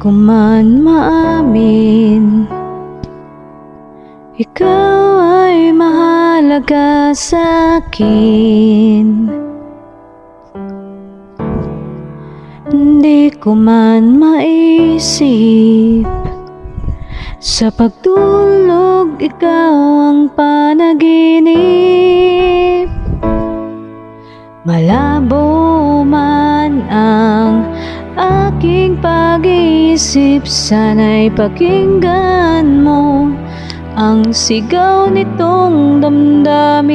ko man maamin. Ikaw ay mahalaga sa akin. Hindi ko man maisip. Sa pagtulog ikaw ang panaginip pag-iisip Sana'y pakinggan mo Ang sigaw nitong damdamin.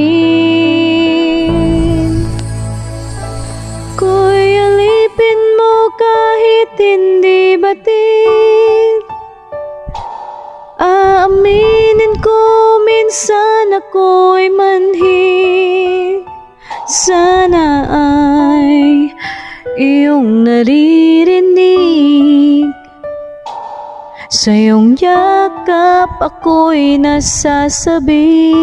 Ko'y alipin mo kahit hindi batid. Aaminin ko minsan ako'y manhid Sana ay iyong naririnig Sa iyong yakap ako'y nasasabi.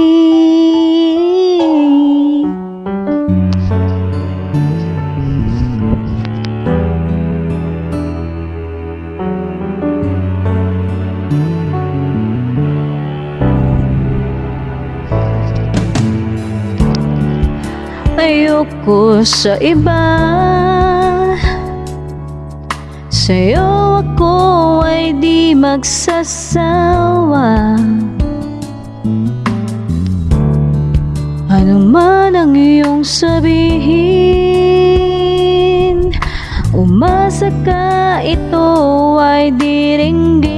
Ayoko sa iba. Sa'yo ako ay di magsasawa. Ano man ang iyong sabihin Umasa ka ito ay diringgin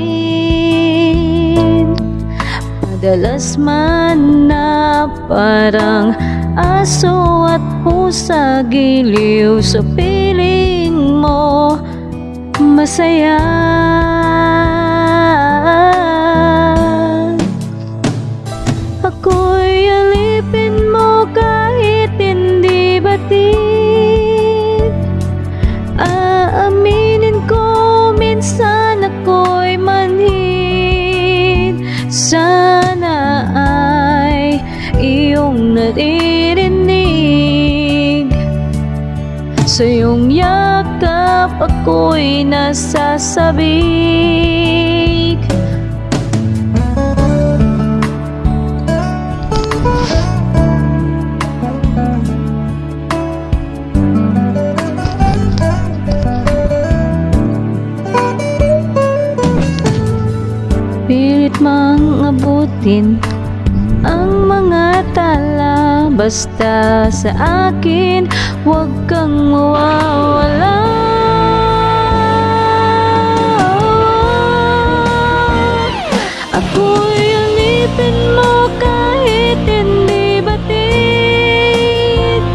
Madalas man na parang aso at pusa Giliw sa piling mo masaya Sa iyong yakap ako'y nasasabik. Pilit mang abutin Basta sa akin, huwag kang mawawala. Ako'y alipin mo kahit hindi batid.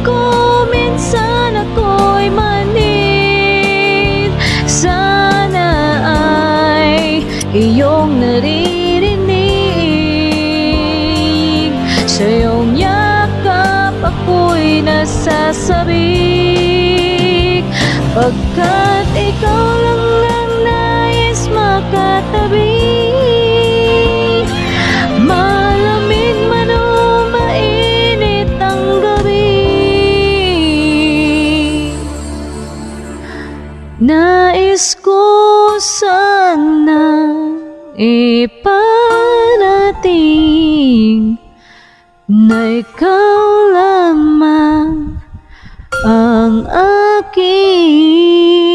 Ko minsan ako'y manid. Sana ay iyong naririnig ako'y nasasabik Pagkat ikaw lang ang nais makatabi. Malamig man o mainit ang gabi. Nais ko sana iparating Na ikaw lamang ang aking